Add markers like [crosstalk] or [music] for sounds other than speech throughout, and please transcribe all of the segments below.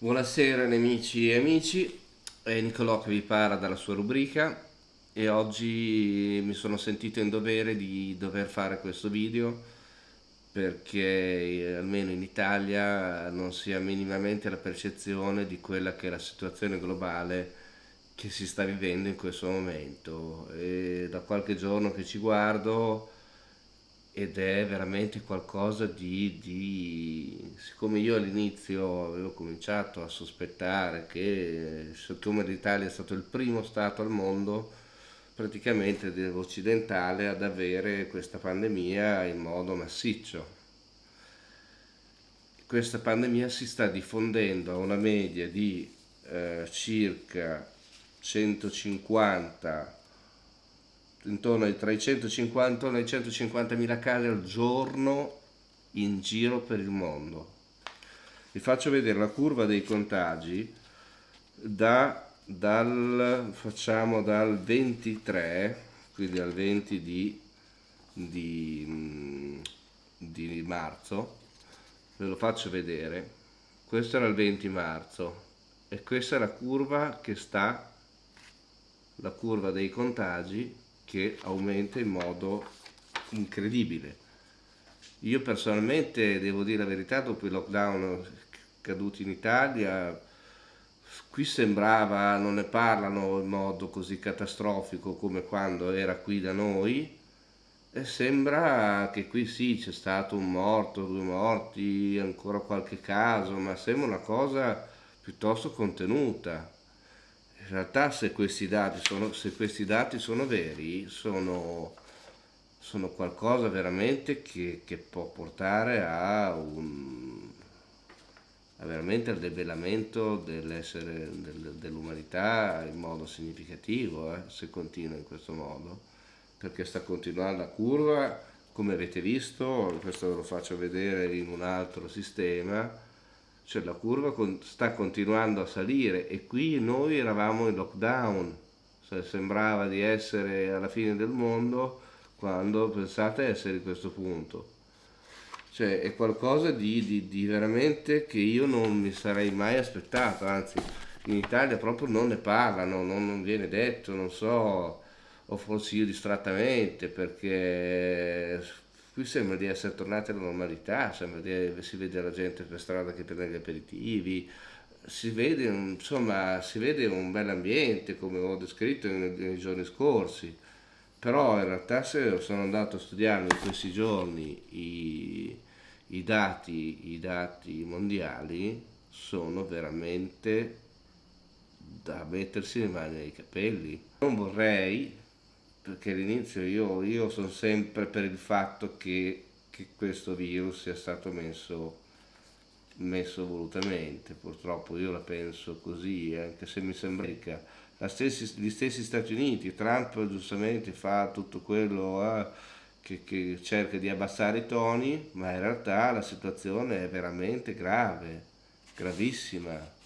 Buonasera nemici e amici, è Nicolò che vi parla dalla sua rubrica e oggi mi sono sentito in dovere di dover fare questo video perché eh, almeno in Italia non si ha minimamente la percezione di quella che è la situazione globale che si sta vivendo in questo momento. E da qualche giorno che ci guardo ed è veramente qualcosa di, di siccome io all'inizio avevo cominciato a sospettare che siccome l'Italia è stato il primo stato al mondo praticamente occidentale ad avere questa pandemia in modo massiccio. Questa pandemia si sta diffondendo a una media di eh, circa 150 intorno ai 350 ai 150 mila casi al giorno in giro per il mondo. Vi faccio vedere la curva dei contagi da, dal, facciamo dal 23, quindi al 20 di, di, di marzo, ve lo faccio vedere. Questo era il 20 marzo e questa è la curva che sta, la curva dei contagi che aumenta in modo incredibile. Io personalmente devo dire la verità, dopo i lockdown caduti in Italia, qui sembrava, non ne parlano in modo così catastrofico come quando era qui da noi, e sembra che qui sì c'è stato un morto, due morti, ancora qualche caso, ma sembra una cosa piuttosto contenuta in realtà se questi dati sono, questi dati sono veri sono, sono, qualcosa veramente che, che può portare a un a veramente al debelamento dell'essere del, dell'umanità in modo significativo eh, se continua in questo modo. Perché sta continuando la curva come avete visto questo lo faccio vedere in un altro sistema cioè la curva sta continuando a salire e qui noi eravamo in lockdown, cioè sembrava di essere alla fine del mondo quando pensate essere in questo punto. Cioè è qualcosa di, di, di veramente che io non mi sarei mai aspettato, anzi in Italia proprio non ne parlano, non, non viene detto, non so, o forse io distrattamente perché qui sembra di essere tornati alla normalità, sembra di, si vede la gente per strada che prende gli aperitivi, si vede, insomma, si vede un bel ambiente come ho descritto nei, giorni scorsi, però in realtà se sono andato a studiare in questi giorni i, i, dati, i dati mondiali sono veramente da mettersi le mani nei capelli. Non vorrei perché all'inizio io, io sono sempre per il fatto che, che questo virus sia stato messo, messo volutamente, purtroppo io la penso così, anche se mi sembra che gli stessi Stati Uniti, Trump giustamente fa tutto quello eh, che, che cerca di abbassare i toni, ma in realtà la situazione è veramente grave, gravissima.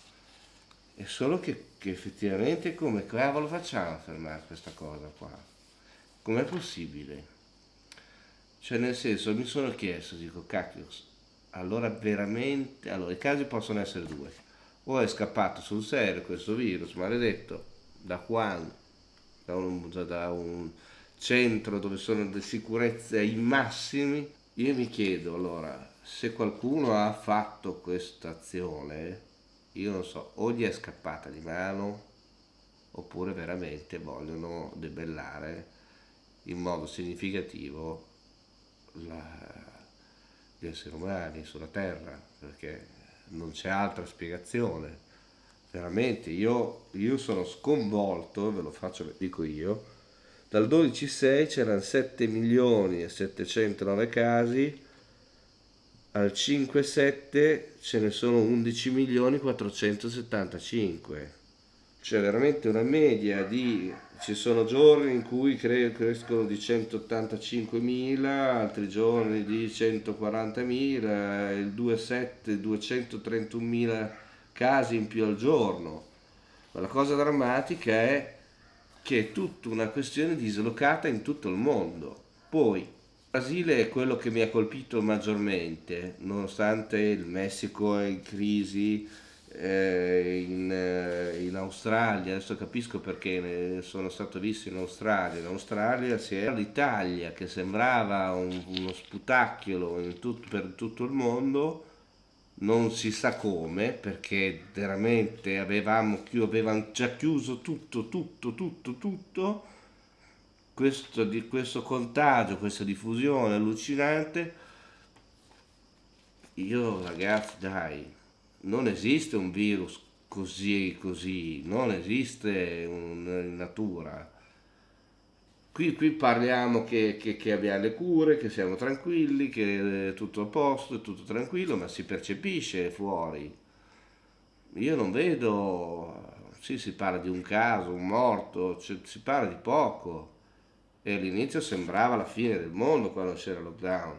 È solo che, che effettivamente come cavolo facciamo a fermare questa cosa qua? Com'è possibile? Cioè nel senso mi sono chiesto, dico cacchio, allora veramente, allora i casi possono essere due, o è scappato sul serio questo virus maledetto da Wuhan, da un, da un centro dove sono le sicurezze ai massimi, io mi chiedo allora se qualcuno ha fatto questa azione, io non so, o gli è scappata di mano oppure veramente vogliono debellare in modo significativo la, gli esseri umani sulla Terra, perché non c'è altra spiegazione. Veramente, io, io sono sconvolto, ve lo faccio, dico io, dal 12.6 c'erano 7 milioni e 709 casi, al 5.7 ce ne sono 11 milioni 475 c'è veramente una media di ci sono giorni in cui cre crescono di 185.000 altri giorni di 140.000 il 2,7 231.000 casi in più al giorno. Ma la cosa drammatica è che è tutta una questione dislocata in tutto il mondo. Poi il Brasile è quello che mi ha colpito maggiormente nonostante il Messico è in crisi eh, in, eh, in, Australia, adesso capisco perché sono stato visto in Australia, in Australia c'era l'Italia che sembrava un, uno sputacchiolo tut, per tutto il mondo, non si sa come, perché veramente avevamo, avevamo già chiuso tutto, tutto, tutto, tutto, questo, di, questo contagio, questa diffusione allucinante, io ragazzi dai, non esiste un virus così così, non esiste in natura. Qui, qui parliamo che, che, che, abbiamo le cure, che siamo tranquilli, che è tutto a posto, è tutto tranquillo, ma si percepisce fuori. Io non vedo, sì si parla di un caso, un morto, cioè, si parla di poco. E all'inizio sembrava la fine del mondo quando c'era lockdown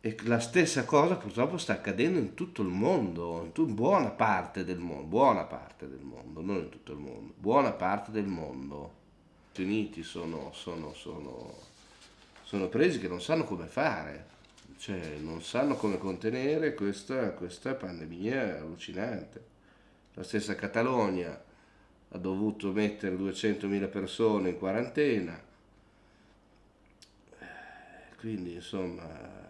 e la stessa cosa purtroppo sta accadendo in tutto il mondo, in buona parte del mondo, buona parte del mondo, non in tutto il mondo, buona parte del mondo. Gli Stati Uniti sono, sono, sono, sono presi che non sanno come fare, cioè non sanno come contenere questa, questa pandemia allucinante. La stessa Catalogna ha dovuto mettere 200.000 persone in quarantena, quindi insomma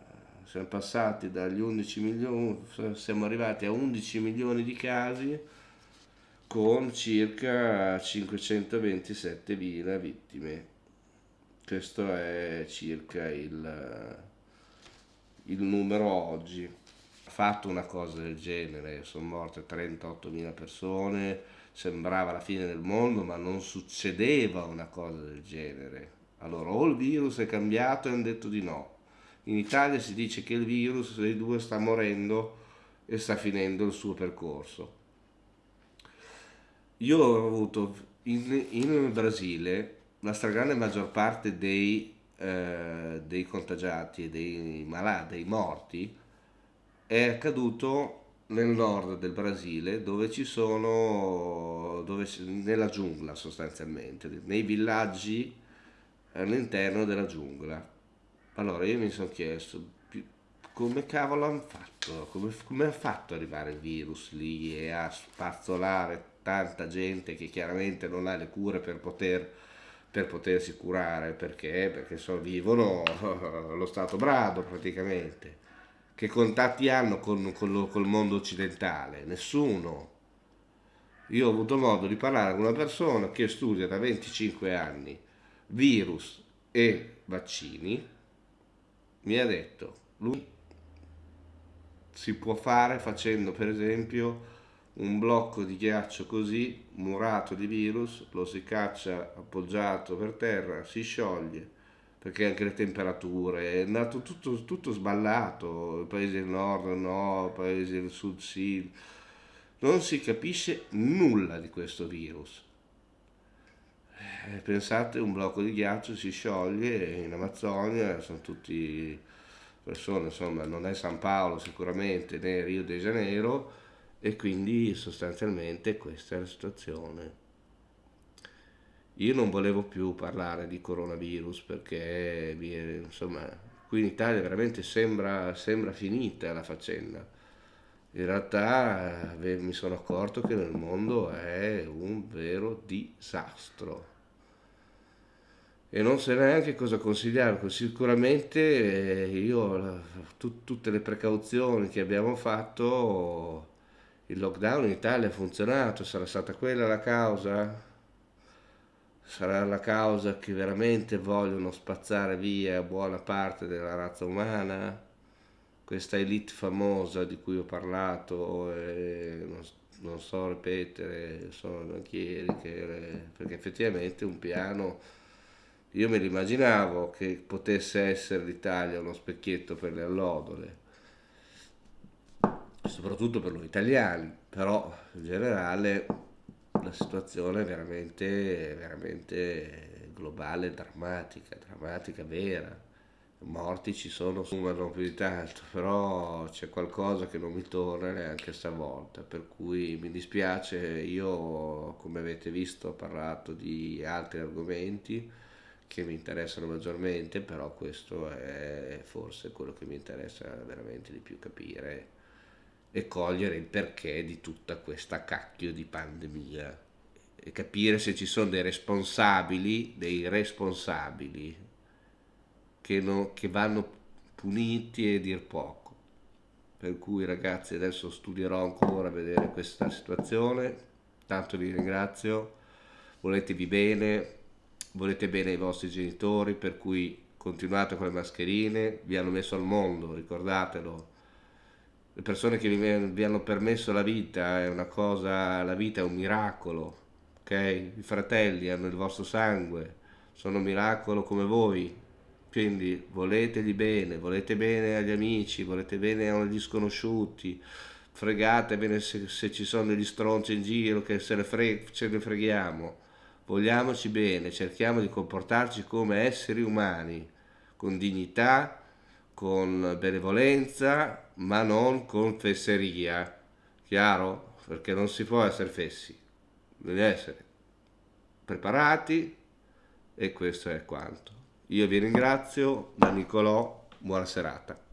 siamo passati dagli 11 milioni, siamo arrivati a 11 milioni di casi con circa 527.000 vittime. Questo è circa il, il numero oggi. Ha fatto una cosa del genere, sono morte 38.000 persone, sembrava la fine del mondo, ma non succedeva una cosa del genere. Allora o il virus è cambiato e hanno detto di no, in Italia si dice che il virus dei due sta morendo e sta finendo il suo percorso. Io ho avuto in, in Brasile la stragrande maggior parte dei, eh, dei contagiati e dei malati, dei morti, è accaduto nel nord del Brasile dove ci sono, dove, nella giungla sostanzialmente, nei villaggi all'interno della giungla allora io mi sono chiesto come cavolo hanno fatto, come, come ha fatto arrivare il virus lì e a spazzolare tanta gente che chiaramente non ha le cure per poter per potersi curare? Perché? Perché so, vivono [laughs] lo stato brado praticamente che contatti hanno con, con lo, col mondo occidentale. Nessuno. Io ho avuto modo di parlare con una persona che studia da 25 anni virus e vaccini mi ha detto, lui si può fare facendo per esempio un blocco di ghiaccio così, murato di virus, lo si caccia appoggiato per terra, si scioglie, perché anche le temperature, è andato tutto, tutto sballato, paesi del nord no, paesi del sud sì, non si capisce nulla di questo virus. Eh, pensate un blocco di ghiaccio si scioglie in Amazzonia, sono tutti persone, insomma non è San Paolo sicuramente né Rio de Janeiro e quindi sostanzialmente questa è la situazione. Io non volevo più parlare di coronavirus perché insomma qui in Italia veramente sembra, sembra finita la faccenda. In realtà mi sono accorto che nel mondo è un vero disastro e non so neanche cosa consigliare, sicuramente eh, io tu, tutte le precauzioni che abbiamo fatto, il lockdown in Italia ha funzionato, sarà stata quella la causa? Sarà la causa che veramente vogliono spazzare via buona parte della razza umana? Questa elite famosa di cui ho parlato, e non, non so ripetere, sono banchieri, che, perché effettivamente un piano io me l'immaginavo che potesse essere l'Italia uno specchietto per le allodole, soprattutto per noi italiani, però in generale la situazione è veramente, veramente globale, drammatica, drammatica, vera. Morti ci sono, non più di tanto, però c'è qualcosa che non mi torna neanche stavolta, per cui mi dispiace, io come avete visto ho parlato di altri argomenti, che mi interessano maggiormente, però questo è forse quello che mi interessa veramente di più capire e cogliere il perché di tutta questa cacchio di pandemia. E capire se ci sono dei responsabili, dei responsabili che, non, che vanno puniti e dir poco. Per cui ragazzi adesso studierò ancora a vedere questa situazione, tanto vi ringrazio, voletevi bene, volete bene ai vostri genitori, per cui continuate con le mascherine, vi hanno messo al mondo, ricordatelo. Le persone che vi, hanno permesso la vita è una cosa, la vita è un miracolo, ok? I fratelli hanno il vostro sangue, sono un miracolo come voi, quindi voletegli bene, volete bene agli amici, volete bene agli sconosciuti, fregatevene se, se ci sono degli stronzi in giro che se ne, fre ce ne freghiamo, vogliamoci bene, cerchiamo di comportarci come esseri umani, con dignità, con benevolenza, ma non con fesseria, chiaro? Perché non si può essere fessi devi essere preparati e questo è quanto. Io vi ringrazio, da Nicolò, buona serata.